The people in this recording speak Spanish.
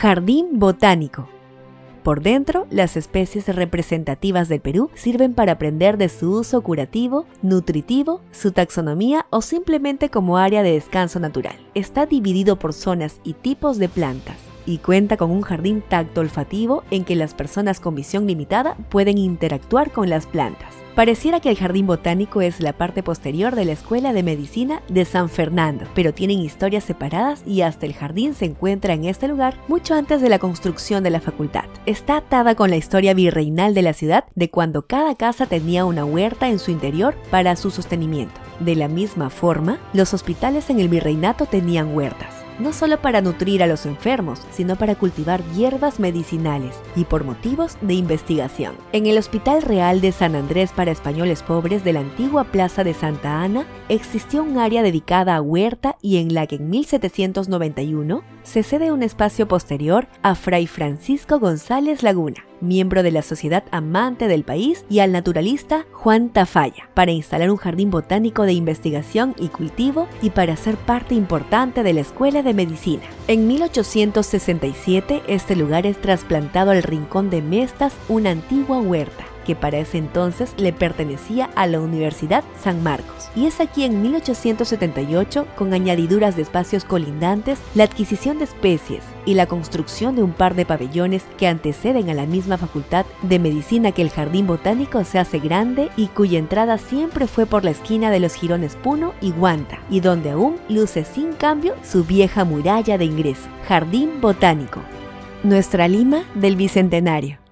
Jardín Botánico. Por dentro, las especies representativas del Perú sirven para aprender de su uso curativo, nutritivo, su taxonomía o simplemente como área de descanso natural. Está dividido por zonas y tipos de plantas y cuenta con un jardín tacto olfativo en que las personas con visión limitada pueden interactuar con las plantas. Pareciera que el jardín botánico es la parte posterior de la Escuela de Medicina de San Fernando, pero tienen historias separadas y hasta el jardín se encuentra en este lugar mucho antes de la construcción de la facultad. Está atada con la historia virreinal de la ciudad de cuando cada casa tenía una huerta en su interior para su sostenimiento. De la misma forma, los hospitales en el virreinato tenían huertas no solo para nutrir a los enfermos, sino para cultivar hierbas medicinales y por motivos de investigación. En el Hospital Real de San Andrés para Españoles Pobres de la antigua Plaza de Santa Ana existió un área dedicada a huerta y en la que en 1791 se cede un espacio posterior a Fray Francisco González Laguna, miembro de la Sociedad Amante del País, y al naturalista Juan Tafalla, para instalar un jardín botánico de investigación y cultivo y para ser parte importante de la Escuela de Medicina. En 1867, este lugar es trasplantado al Rincón de Mestas, una antigua huerta que para ese entonces le pertenecía a la Universidad San Marcos. Y es aquí en 1878, con añadiduras de espacios colindantes, la adquisición de especies y la construcción de un par de pabellones que anteceden a la misma facultad de medicina que el Jardín Botánico se hace grande y cuya entrada siempre fue por la esquina de los jirones Puno y Guanta, y donde aún luce sin cambio su vieja muralla de ingreso, Jardín Botánico. Nuestra Lima del Bicentenario.